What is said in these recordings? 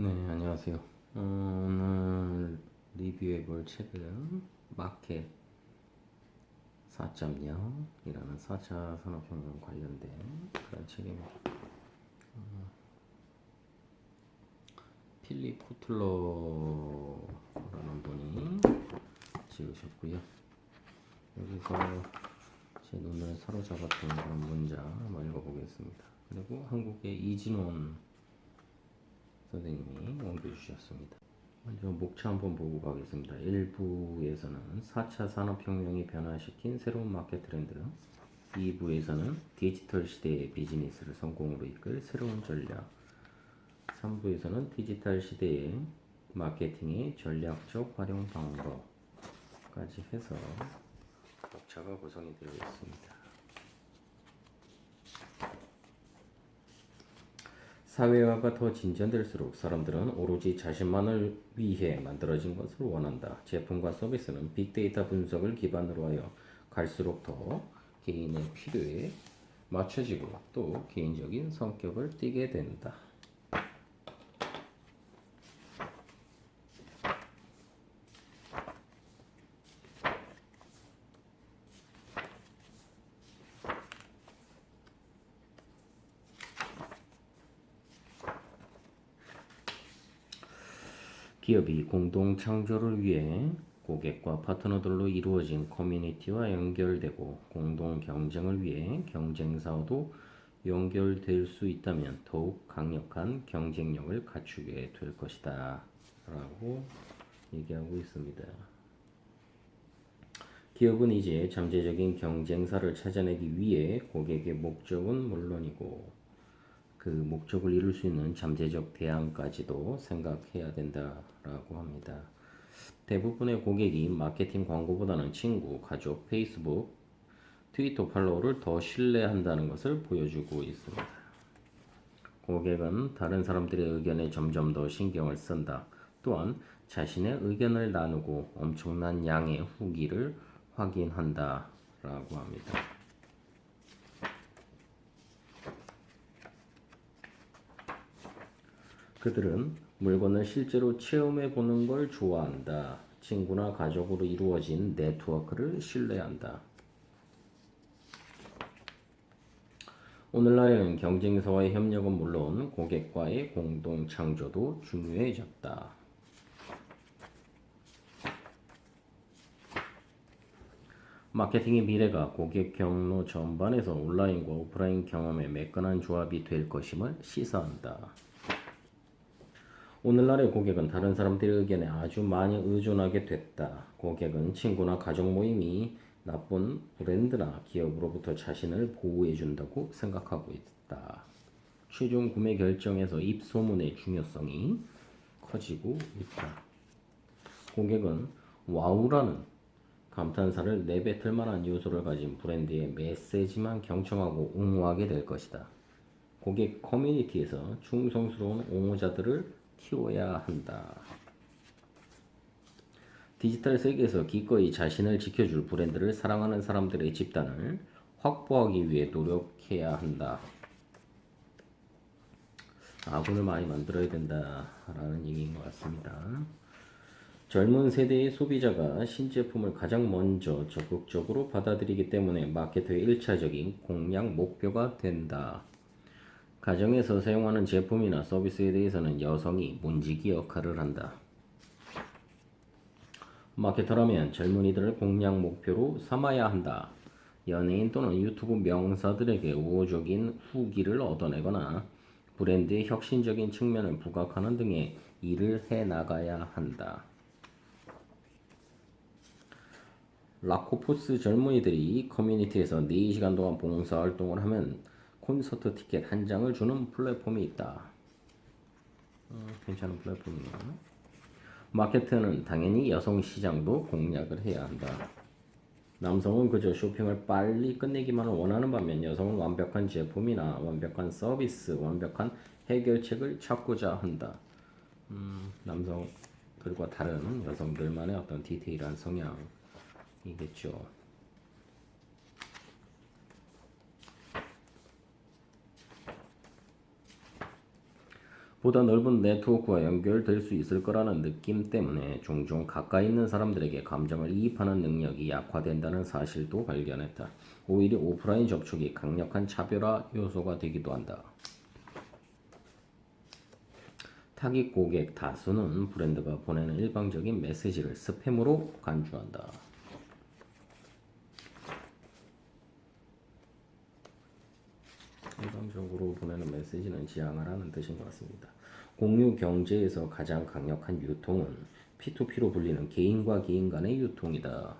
네, 안녕하세요. 어, 오늘 리뷰해 볼 책은 마켓 4.0 이라는 4차 산업혁명 관련된 그런 책입니다. 어, 필립 코틀러라는 분이 지으셨고요. 여기서 제 눈을 사로잡았던 그런 문장 한번 읽어보겠습니다. 그리고 한국의 이진원 선생님이 옮겨주셨습니다. 먼저 목차 한번 보고 가겠습니다. 1부에서는 4차 산업혁명이 변화시킨 새로운 마켓 트렌드 2부에서는 디지털 시대의 비즈니스를 성공으로 이끌 새로운 전략 3부에서는 디지털 시대의 마케팅의 전략적 활용 방법까지 해서 목차가 구성이 되어 있습니다. 사회화가 더 진전될수록 사람들은 오로지 자신만을 위해 만들어진 것을 원한다. 제품과 서비스는 빅데이터 분석을 기반으로 하여 갈수록 더 개인의 필요에 맞춰지고 또 개인적인 성격을 띠게 된다. 기업이 공동 창조를 위해 고객과 파트너들로 이루어진 커뮤니티와 연결되고 공동 경쟁을 위해 경쟁사와도 연결될 수 있다면 더욱 강력한 경쟁력을 갖추게 될 것이다. 라고 얘기하고 있습니다. 기업은 이제 잠재적인 경쟁사를 찾아내기 위해 고객의 목적은 물론이고 그 목적을 이룰 수 있는 잠재적 대안까지도 생각해야 된다라고 합니다. 대부분의 고객이 마케팅 광고보다는 친구, 가족, 페이스북, 트위터 팔로우를 더 신뢰한다는 것을 보여주고 있습니다. 고객은 다른 사람들의 의견에 점점 더 신경을 쓴다. 또한 자신의 의견을 나누고 엄청난 양의 후기를 확인한다. 라고 합니다. 그들은 물건을 실제로 체험해 보는 걸 좋아한다. 친구나 가족으로 이루어진 네트워크를 신뢰한다. 오늘날에는 경쟁사와의 협력은 물론 고객과의 공동 창조도 중요해졌다. 마케팅의 미래가 고객 경로 전반에서 온라인과 오프라인 경험의 매끈한 조합이 될 것임을 시사한다. 오늘날의 고객은 다른 사람들의 의견에 아주 많이 의존하게 됐다. 고객은 친구나 가족 모임이 나쁜 브랜드나 기업으로부터 자신을 보호해준다고 생각하고 있다. 최종 구매 결정에서 입소문의 중요성이 커지고 있다. 고객은 와우라는 감탄사를 내뱉을 만한 요소를 가진 브랜드의 메시지만 경청하고 옹호하게 될 것이다. 고객 커뮤니티에서 충성스러운 옹호자들을 키워야 한다. 디지털 세계에서 기꺼이 자신을 지켜줄 브랜드를 사랑하는 사람들의 집단을 확보하기 위해 노력해야 한다. 아군을 많이 만들어야 된다라는 얘기인 것 같습니다. 젊은 세대의 소비자가 신제품을 가장 먼저 적극적으로 받아들이기 때문에 마케터의 1차적인 공략 목표가 된다. 가정에서 사용하는 제품이나 서비스에 대해서는 여성이 문지기 역할을 한다. 마케터라면 젊은이들을 공략 목표로 삼아야 한다. 연예인 또는 유튜브 명사들에게 우호적인 후기를 얻어내거나 브랜드의 혁신적인 측면을 부각하는 등의 일을 해 나가야 한다. 라코포스 젊은이들이 커뮤니티에서 4시간 동안 봉사활동을 하면 콘서트 티켓 한 장을 주는 플랫폼이 있다. 어, 괜찮은 플랫폼이네요. 마케트는 당연히 여성 시장도 공략을 해야 한다. 남성은 그저 쇼핑을 빨리 끝내기만을 원하는 반면 여성은 완벽한 제품이나 완벽한 서비스, 완벽한 해결책을 찾고자 한다. 음, 남성들과 다른 여성들만의 어떤 디테일한 성향이겠죠. 보다 넓은 네트워크와 연결될 수 있을 거라는 느낌 때문에 종종 가까이 있는 사람들에게 감정을 이입하는 능력이 약화된다는 사실도 발견했다. 오히려 오프라인 접촉이 강력한 차별화 요소가 되기도 한다. 타깃 고객 다수는 브랜드가 보내는 일방적인 메시지를 스팸으로 간주한다. 일방적으로 보내는 메시지는 지향을 하는 뜻인 것 같습니다. 공유 경제에서 가장 강력한 유통은 P2P로 불리는 개인과 개인 간의 유통이다.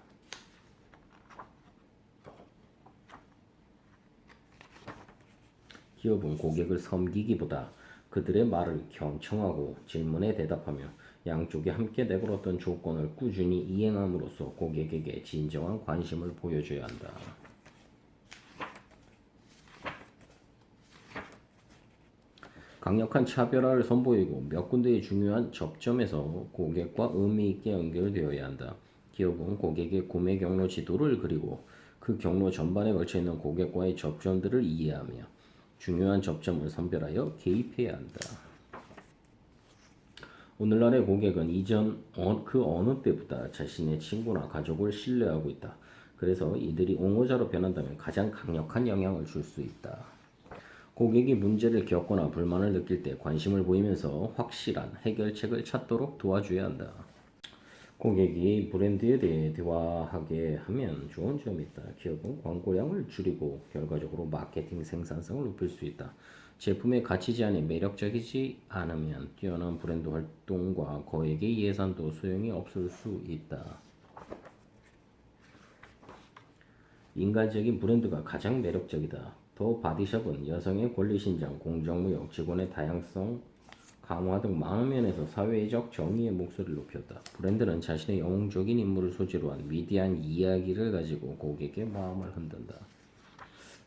기업은 고객을 섬기기보다 그들의 말을 경청하고 질문에 대답하며 양쪽이 함께 내걸었던 조건을 꾸준히 이행함으로써 고객에게 진정한 관심을 보여줘야 한다. 강력한 차별화를 선보이고 몇 군데의 중요한 접점에서 고객과 의미 있게 연결되어야 한다. 기업은 고객의 구매 경로 지도를 그리고 그 경로 전반에 걸쳐 있는 고객과의 접점들을 이해하며 중요한 접점을 선별하여 개입해야 한다. 오늘날의 고객은 이전 어- 그 어느 때보다 자신의 친구나 가족을 신뢰하고 있다. 그래서 이들이 옹호자로 변한다면 가장 강력한 영향을 줄 수 있다. 고객이 문제를 겪거나 불만을 느낄 때 관심을 보이면서 확실한 해결책을 찾도록 도와줘야 한다. 고객이 브랜드에 대해 대화하게 하면 좋은 점이 있다. 기업은 광고량을 줄이고 결과적으로 마케팅 생산성을 높일 수 있다. 제품의 가치 제한이 매력적이지 않으면 뛰어난 브랜드 활동과 거액의 예산도 소용이 없을 수 있다. 인간적인 브랜드가 가장 매력적이다. 더 바디샵은 여성의 권리신장, 공정무역, 직원의 다양성 강화 등 많은 면에서 사회적 정의의 목소리를 높였다. 브랜드는 자신의 영웅적인 인물을 소재로 한 위대한 이야기를 가지고 고객의 마음을 흔든다.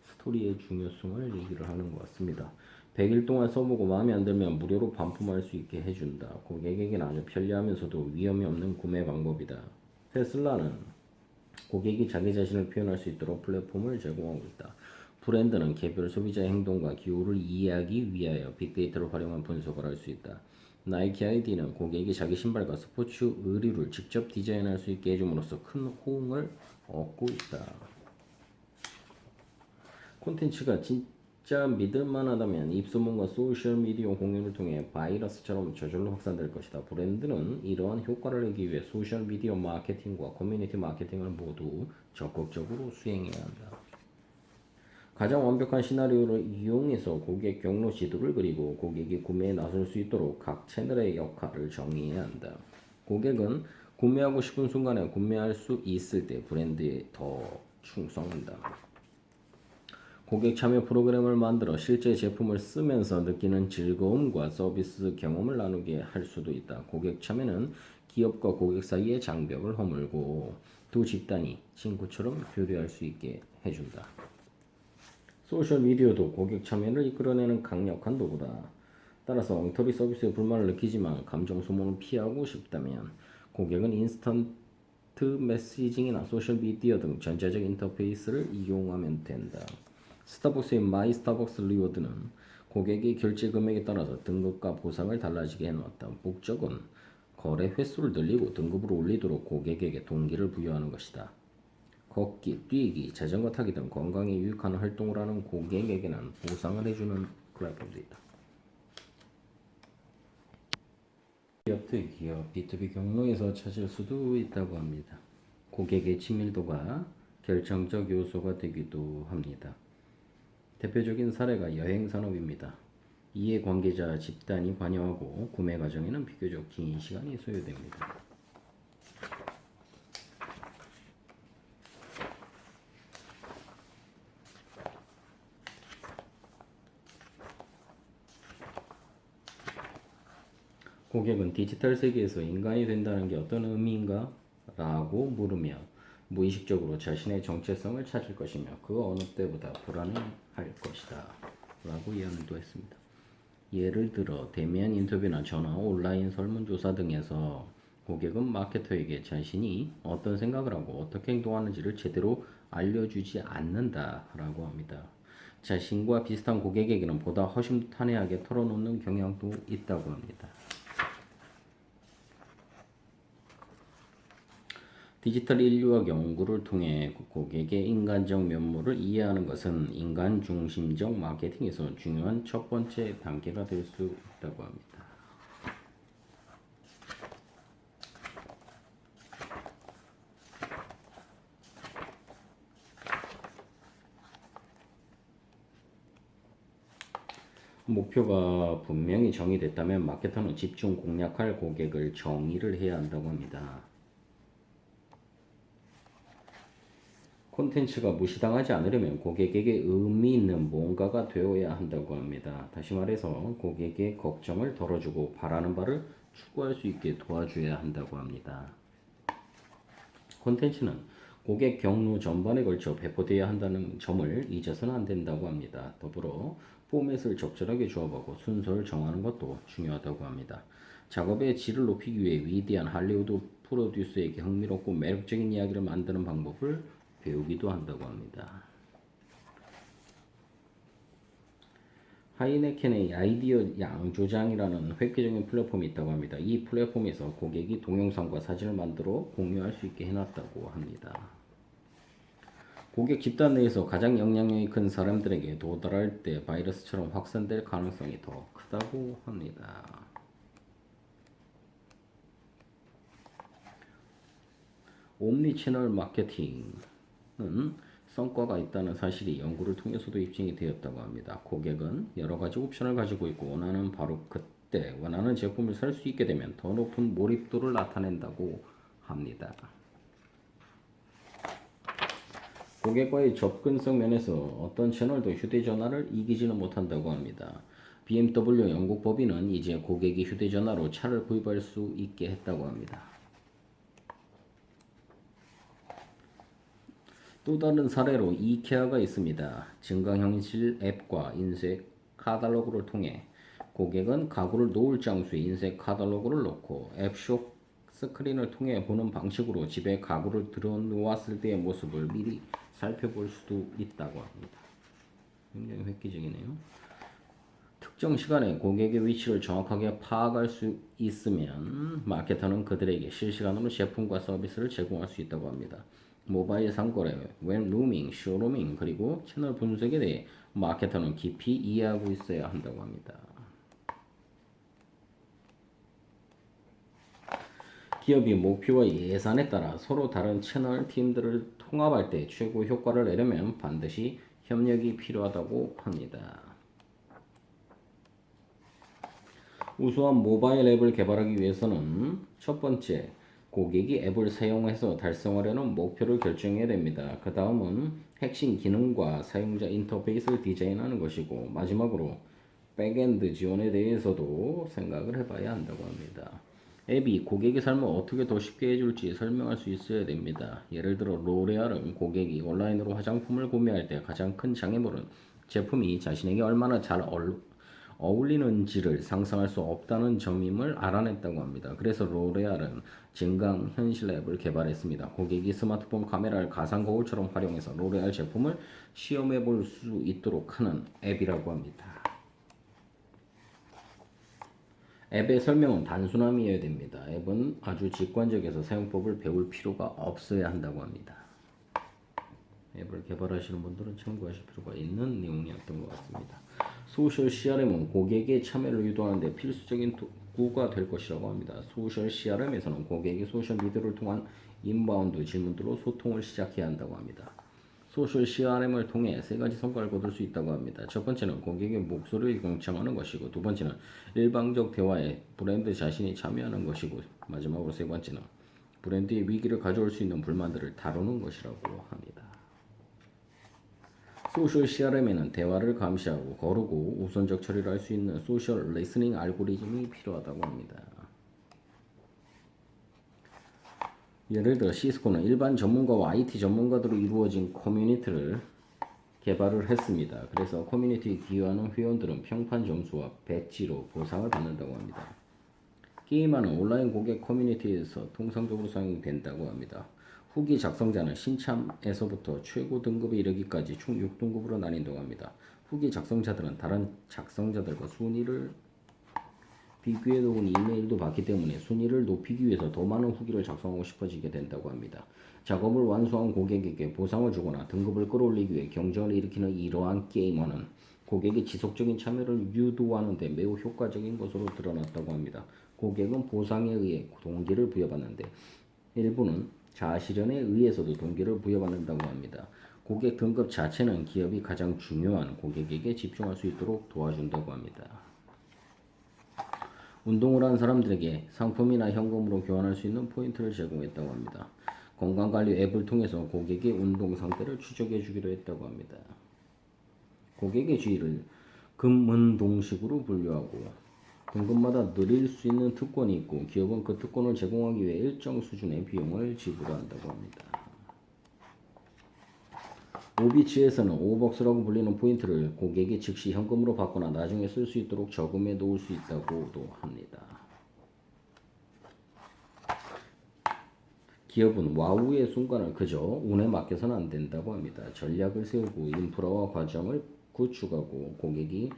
스토리의 중요성을 얘기를 하는 것 같습니다. 100일 동안 써보고 마음에 안 들면 무료로 반품할 수 있게 해준다. 고객에게는 아주 편리하면서도 위험이 없는 구매 방법이다. 테슬라는 고객이 자기 자신을 표현할 수 있도록 플랫폼을 제공하고 있다. 브랜드는 개별 소비자의 행동과 기호를 이해하기 위하여 빅데이터를 활용한 분석을 할 수 있다. 나이키 아이디는 고객이 자기 신발과 스포츠 의류를 직접 디자인할 수 있게 해줌으로써 큰 호응을 얻고 있다. 콘텐츠가 진짜 믿을만하다면 입소문과 소셜미디어 공유를 통해 바이러스처럼 저절로 확산될 것이다. 브랜드는 이러한 효과를 내기 위해 소셜미디어 마케팅과 커뮤니티 마케팅을 모두 적극적으로 수행해야 한다. 가장 완벽한 시나리오를 이용해서 고객 경로 지도를 그리고 고객이 구매에 나설 수 있도록 각 채널의 역할을 정의해야 한다. 고객은 구매하고 싶은 순간에 구매할 수 있을 때 브랜드에 더 충성한다. 고객 참여 프로그램을 만들어 실제 제품을 쓰면서 느끼는 즐거움과 서비스 경험을 나누게 할 수도 있다. 고객 참여는 기업과 고객 사이의 장벽을 허물고 두 집단이 친구처럼 교류할 수 있게 해준다. 소셜미디어도 고객 참여를 이끌어내는 강력한 도구다. 따라서 엉터리 서비스에 불만을 느끼지만 감정 소모는 피하고 싶다면 고객은 instant messaging이나 소셜미디어 등 전자적 인터페이스를 이용하면 된다. 스타벅스의 마이 스타벅스 리워드는 고객의 결제 금액에 따라서 등급과 보상을 달라지게 해놓았다. 목적은 거래 횟수를 늘리고 등급을 올리도록 고객에게 동기를 부여하는 것이다. 걷기, 뛰기, 자전거 타기 등 건강에 유익한 활동을 하는 고객에게는 보상을 해주는 플랫폼도 있다. 기업 대 기업, B2B 경로에서 찾을 수도 있다고 합니다. 고객의 친밀도가 결정적 요소가 되기도 합니다. 대표적인 사례가 여행 산업입니다. 이해 관계자 집단이 관여하고 구매 과정에는 비교적 긴 시간이 소요됩니다. 고객은 디지털 세계에서 인간이 된다는 게 어떤 의미인가? 라고 물으며 무의식적으로 자신의 정체성을 찾을 것이며 그 어느 때보다 불안해할 것이다. 라고 이야기도 했습니다. 예를 들어 대면 인터뷰나 전화, 온라인 설문조사 등에서 고객은 마케터에게 자신이 어떤 생각을 하고 어떻게 행동하는지를 제대로 알려주지 않는다라고 합니다. 자신과 비슷한 고객에게는 보다 허심탄회하게 털어놓는 경향도 있다고 합니다. 디지털 인류학 연구를 통해 고객의 인간적 면모를 이해하는 것은 인간 중심적 마케팅에서 중요한 첫 번째 단계가 될 수 있다고 합니다. 목표가 분명히 정의됐다면 마케터는 집중 공략할 고객을 정의를 해야 한다고 합니다. 콘텐츠가 무시당하지 않으려면 고객에게 의미 있는 뭔가가 되어야 한다고 합니다. 다시 말해서 고객의 걱정을 덜어주고 바라는 바를 추구할 수 있게 도와줘야 한다고 합니다. 콘텐츠는 고객 경로 전반에 걸쳐 배포되어야 한다는 점을 잊어서는 안 된다고 합니다. 더불어 포맷을 적절하게 조합하고 순서를 정하는 것도 중요하다고 합니다. 작업의 질을 높이기 위해 위대한 할리우드 프로듀서에게 흥미롭고 매력적인 이야기를 만드는 방법을 배우기도 한다고 합니다. 하이네켄의 아이디어 양조장이라는 획기적인 플랫폼이 있다고 합니다. 이 플랫폼에서 고객이 동영상과 사진을 만들어 공유할 수 있게 해놨다고 합니다. 고객 집단 내에서 가장 영향력이 큰 사람들에게 도달할 때 바이러스처럼 확산될 가능성이 더 크다고 합니다. 옴니 채널 마케팅 은 성과가 있다는 사실이 연구를 통해서도 입증이 되었다고 합니다. 고객은 여러 가지 옵션을 가지고 있고 원하는 바로 그때 원하는 제품을 살 수 있게 되면 더 높은 몰입도를 나타낸다고 합니다. 고객과의 접근성 면에서 어떤 채널도 휴대전화를 이기지는 못한다고 합니다. BMW 영국 법인은 이제 고객이 휴대전화로 차를 구입할 수 있게 했다고 합니다. 또 다른 사례로 이케아가 있습니다. 증강현실 앱과 인쇄 카탈로그를 통해 고객은 가구를 놓을 장소에 인쇄 카탈로그를 넣고 앱숍 스크린을 통해 보는 방식으로 집에 가구를 들여놓았을 때의 모습을 미리 살펴볼 수도 있다고 합니다. 굉장히 획기적이네요. 특정 시간에 고객의 위치를 정확하게 파악할 수 있으면 마케터는 그들에게 실시간으로 제품과 서비스를 제공할 수 있다고 합니다. 모바일 상거래, webrooming, showrooming, 그리고 채널 분석에 대해 마케터는 깊이 이해하고 있어야 한다고 합니다. 기업이 목표와 예산에 따라 서로 다른 채널 팀들을 통합할 때 최고 효과를 내려면 반드시 협력이 필요하다고 합니다. 우수한 모바일 앱을 개발하기 위해서는 첫 번째, 고객이 앱을 사용해서 달성하려는 목표를 결정해야 됩니다. 그 다음은 핵심 기능과 사용자 인터페이스를 디자인하는 것이고 마지막으로 back-end 지원에 대해서도 생각을 해봐야 한다고 합니다. 앱이 고객의 삶을 어떻게 더 쉽게 해줄지 설명할 수 있어야 됩니다. 예를 들어 로레알은 고객이 온라인으로 화장품을 구매할 때 가장 큰 장애물은 제품이 자신에게 얼마나 잘 어울 리는지를 상상할 수 없다는 점임을 알아냈다고 합니다. 그래서 로레알은 증강 현실 앱을 개발했습니다. 고객이 스마트폰 카메라를 가상 거울처럼 활용해서 로레알 제품을 시험해 볼 수 있도록 하는 앱이라고 합니다. 앱의 설명은 단순함이어야 됩니다. 앱은 아주 직관적에서 사용법을 배울 필요가 없어야 한다고 합니다. 앱을 개발하시는 분들은 참고하실 필요가 있는 내용이었던 것 같습니다. social CRM은 고객의 참여를 유도하는데 필수적인 도구가 될 것이라고 합니다. social CRM에서는 고객이 소셜 미디어를 통한 inbound 질문들로 소통을 시작해야 한다고 합니다. social CRM을 통해 세 가지 성과를 거둘 수 있다고 합니다. 첫 번째는 고객의 목소리를 경청하는 것이고 두 번째는 일방적 대화에 브랜드 자신이 참여하는 것이고 마지막으로 세 번째는 브랜드의 위기를 가져올 수 있는 불만들을 다루는 것이라고 합니다. social CRM에는 대화를 감시하고 거르고 우선적 처리를 할 수 있는 social listening 알고리즘이 필요하다고 합니다. 예를 들어 시스코는 일반 전문가와 IT 전문가들로 이루어진 커뮤니티를 개발을 했습니다. 그래서 커뮤니티에 기여하는 회원들은 평판 점수와 배지로 보상을 받는다고 합니다. 게임하는 온라인 고객 커뮤니티에서 통상적으로 사용이 된다고 합니다. 후기 작성자는 신참에서부터 최고 등급에 이르기까지 총 6등급으로 나뉜다고 합니다. 후기 작성자들은 다른 작성자들과 순위를 비교해 놓은 이메일도 받기 때문에 순위를 높이기 위해서 더 많은 후기를 작성하고 싶어지게 된다고 합니다. 작업을 완수한 고객에게 보상을 주거나 등급을 끌어올리기 위해 경쟁을 일으키는 이러한 게임화는 고객의 지속적인 참여를 유도하는 데 매우 효과적인 것으로 드러났다고 합니다. 고객은 보상에 의해 동기를 부여받는데 일부는 자아실현에 의해서도 동기를 부여받는다고 합니다. 고객 등급 자체는 기업이 가장 중요한 고객에게 집중할 수 있도록 도와준다고 합니다. 운동을 한 사람들에게 상품이나 현금으로 교환할 수 있는 포인트를 제공했다고 합니다. 건강관리 앱을 통해서 고객의 운동 상태를 추적해 주기로 했다고 합니다. 고객의 주의를 금은동식으로 분류하고 등급마다 누릴 수 있는 특권이 있고 기업은 그 특권을 제공하기 위해 일정 수준의 비용을 지불한다고 합니다. 오비치에서는 오벅스라고 불리는 포인트를 고객이 즉시 현금으로 받거나 나중에 쓸 수 있도록 저금해 놓을 수 있다고도 합니다. 기업은 와우의 순간을 그저 운에 맡겨서는 안 된다고 합니다. 전략을 세우고 인프라와 과정을 구축하고 고객이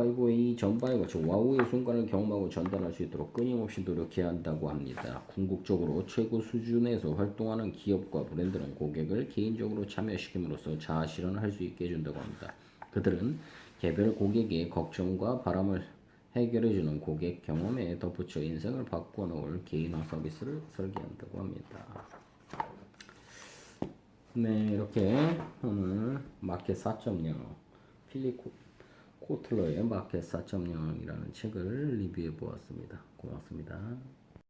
5A 전바이와 즉 와우의 순간을 경험하고 전달할 수 있도록 끊임없이 노력해야 한다고 합니다. 궁극적으로 최고 수준에서 활동하는 기업과 브랜드는 고객을 개인적으로 참여시킴으로써 자아 실현을 할 수 있게 해준다고 합니다. 그들은 개별 고객의 걱정과 바람을 해결해주는 고객 경험에 덧붙여 인생을 바꿔놓을 개인화 서비스를 설계한다고 합니다. 네, 이렇게 오늘 마켓 4.0 필립 코틀러의 마켓 4.0이라는 책을 리뷰해 보았습니다. 고맙습니다.